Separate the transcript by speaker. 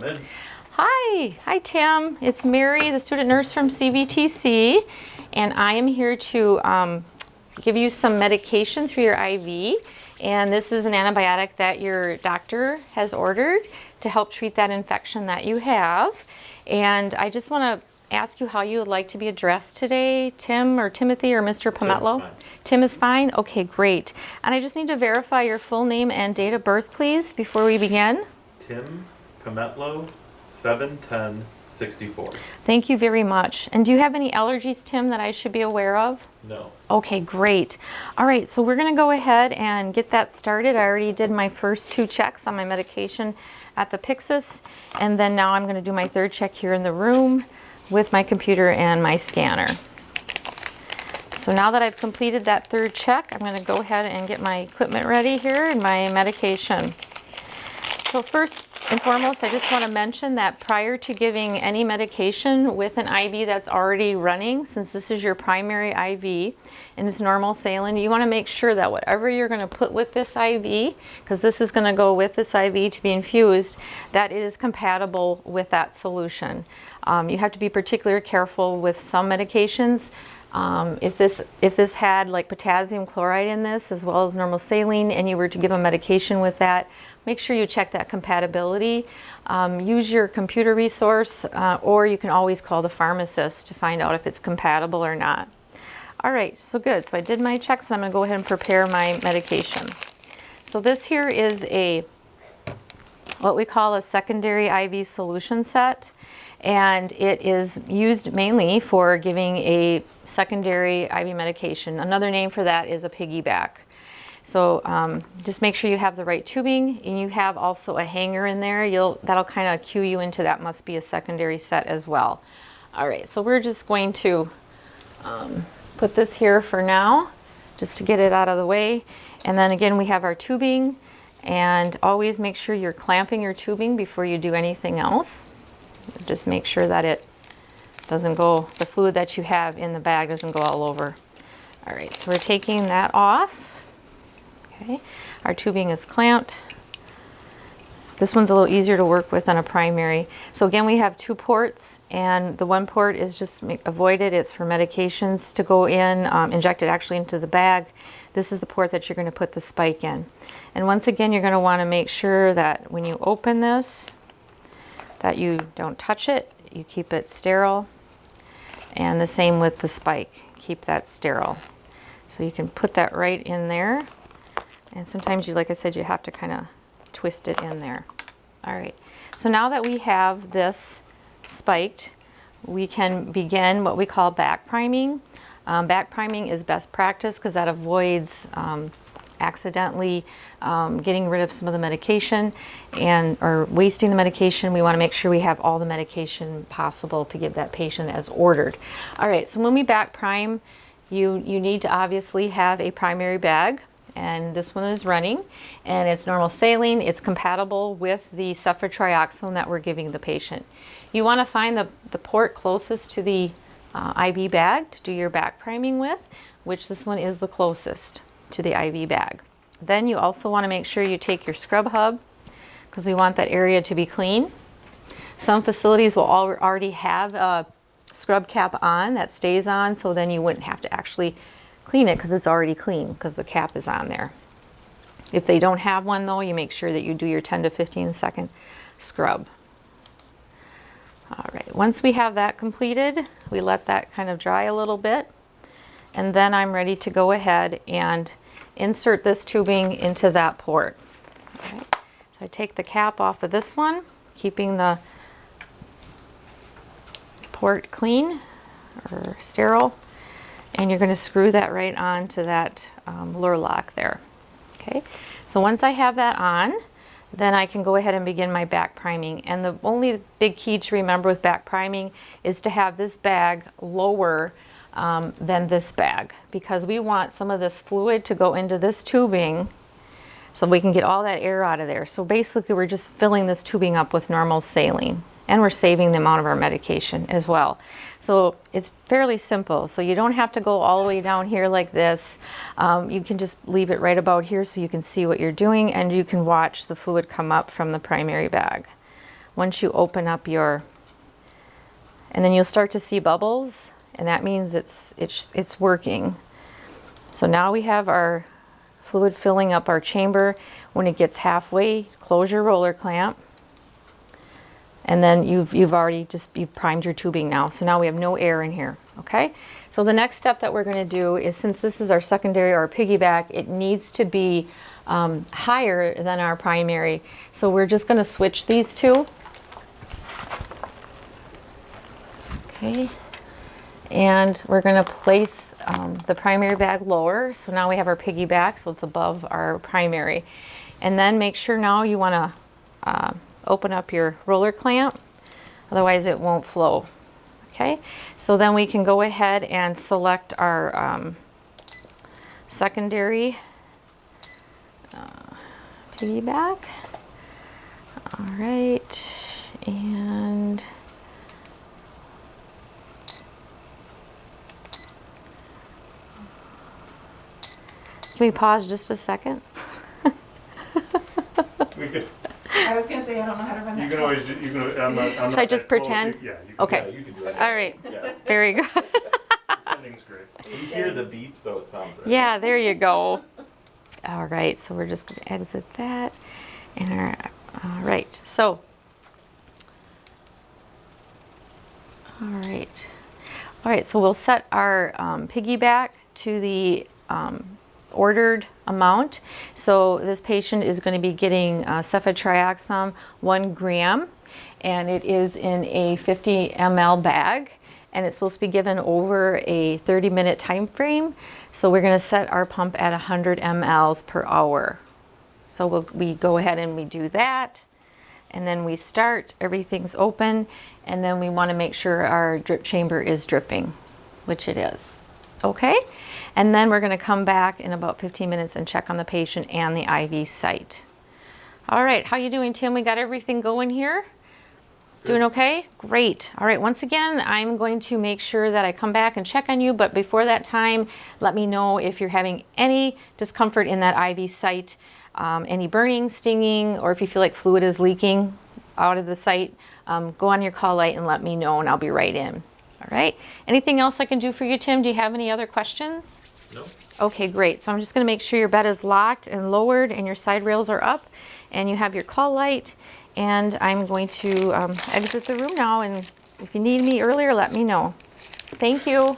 Speaker 1: Come in.
Speaker 2: Hi, hi Tim. It's Mary, the student nurse from CVTC, and I am here to um, give you some medication through your IV. And this is an antibiotic that your doctor has ordered to help treat that infection that you have. And I just want to ask you how you would like to be addressed today, Tim or Timothy or Mr. Pometlo?
Speaker 1: fine.
Speaker 2: Tim is fine? Okay, great. And I just need to verify your full name and date of birth, please, before we begin.
Speaker 1: Tim Pometlo, 71064.
Speaker 2: Thank you very much. And do you have any allergies, Tim, that I should be aware of?
Speaker 1: No.
Speaker 2: Okay, great. All right, so we're gonna go ahead and get that started. I already did my first two checks on my medication at the Pyxis, and then now I'm gonna do my third check here in the room with my computer and my scanner. So now that I've completed that third check, I'm gonna go ahead and get my equipment ready here and my medication. So first and foremost, I just want to mention that prior to giving any medication with an IV that's already running, since this is your primary IV and it's normal saline, you want to make sure that whatever you're going to put with this IV, because this is going to go with this IV to be infused, that it is compatible with that solution. Um, you have to be particularly careful with some medications. Um, if this if this had like potassium chloride in this as well as normal saline and you were to give a medication with that, make sure you check that compatibility. Um, use your computer resource uh, or you can always call the pharmacist to find out if it's compatible or not. All right, so good. So I did my checks and I'm gonna go ahead and prepare my medication. So this here is a what we call a secondary IV solution set and it is used mainly for giving a secondary IV medication. Another name for that is a piggyback. So um, just make sure you have the right tubing and you have also a hanger in there. You'll That'll kind of cue you into that must be a secondary set as well. All right, so we're just going to um, put this here for now just to get it out of the way. And then again, we have our tubing and always make sure you're clamping your tubing before you do anything else. Just make sure that it doesn't go, the fluid that you have in the bag doesn't go all over. All right, so we're taking that off. Okay, our tubing is clamped. This one's a little easier to work with than a primary. So again, we have two ports and the one port is just avoided. It's for medications to go in, um, injected actually into the bag. This is the port that you're gonna put the spike in. And once again, you're gonna wanna make sure that when you open this, that you don't touch it, you keep it sterile. And the same with the spike, keep that sterile. So you can put that right in there. And sometimes you, like I said, you have to kind of twist it in there. All right, so now that we have this spiked, we can begin what we call back priming. Um, back priming is best practice because that avoids um, accidentally um, getting rid of some of the medication and or wasting the medication. We want to make sure we have all the medication possible to give that patient as ordered. All right, so when we back prime, you, you need to obviously have a primary bag and this one is running and it's normal saline. It's compatible with the ceftriaxone that we're giving the patient. You want to find the, the port closest to the uh, IV bag to do your back priming with, which this one is the closest to the IV bag. Then you also want to make sure you take your scrub hub because we want that area to be clean. Some facilities will already have a scrub cap on that stays on so then you wouldn't have to actually clean it because it's already clean because the cap is on there. If they don't have one though, you make sure that you do your 10 to 15 second scrub. All right, once we have that completed, we let that kind of dry a little bit. And then I'm ready to go ahead and insert this tubing into that port. So I take the cap off of this one, keeping the port clean or sterile. And you're going to screw that right onto that um, luer lock there. Okay, so once I have that on, then I can go ahead and begin my back priming. And the only big key to remember with back priming is to have this bag lower um, than this bag because we want some of this fluid to go into this tubing so we can get all that air out of there. So basically we're just filling this tubing up with normal saline and we're saving the amount of our medication as well. So it's fairly simple. So you don't have to go all the way down here like this. Um, you can just leave it right about here so you can see what you're doing and you can watch the fluid come up from the primary bag. once you open up your, and then you'll start to see bubbles, and that means it's, it's, it's working. So now we have our fluid filling up our chamber. When it gets halfway, close your roller clamp. And then you've, you've already just, you've primed your tubing now. So now we have no air in here, okay? So the next step that we're gonna do is since this is our secondary or piggyback, it needs to be um, higher than our primary. So we're just gonna switch these two. Okay. And we're gonna place um, the primary bag lower. So now we have our piggyback, so it's above our primary. And then make sure now you wanna uh, open up your roller clamp, otherwise it won't flow. Okay, so then we can go ahead and select our um, secondary uh, piggyback. All right, and can we pause just a second?
Speaker 1: We could,
Speaker 3: I was gonna say, I don't know how to run that.
Speaker 1: you can always, you can, I'm not, I'm not.
Speaker 2: Should I just
Speaker 1: that close.
Speaker 2: pretend?
Speaker 1: Yeah. you can-
Speaker 2: Okay.
Speaker 1: yeah, You can do it.
Speaker 2: All right,
Speaker 1: Yeah,
Speaker 2: very good.
Speaker 1: pretending's great.
Speaker 4: You hear the beep, so it sounds right.
Speaker 2: Yeah, there you go. All right, so we're just going to exit that. And our, all right, so. All right. All right, so we'll set our um, piggyback to the um, ordered amount. So this patient is going to be getting uh, ceftriaxone one gram, and it is in a 50 ml bag and it's supposed to be given over a 30 minute time frame. So we're gonna set our pump at 100 mLs per hour. So we'll, we go ahead and we do that. And then we start, everything's open, and then we wanna make sure our drip chamber is dripping, which it is. Okay? And then we're gonna come back in about 15 minutes and check on the patient and the IV site. All right, how are you doing, Tim? We got everything going here? Doing okay? Great. All right, once again, I'm going to make sure that I come back and check on you, but before that time, let me know if you're having any discomfort in that IV site, um, any burning, stinging, or if you feel like fluid is leaking out of the site, um, go on your call light and let me know and I'll be right in. All right. Anything else I can do for you, Tim? Do you have any other questions?
Speaker 1: No?
Speaker 2: Okay, great. So I'm just going to make sure your bed is locked and lowered and your side rails are up and you have your call light. And I'm going to um, exit the room now. And if you need me earlier, let me know. Thank you.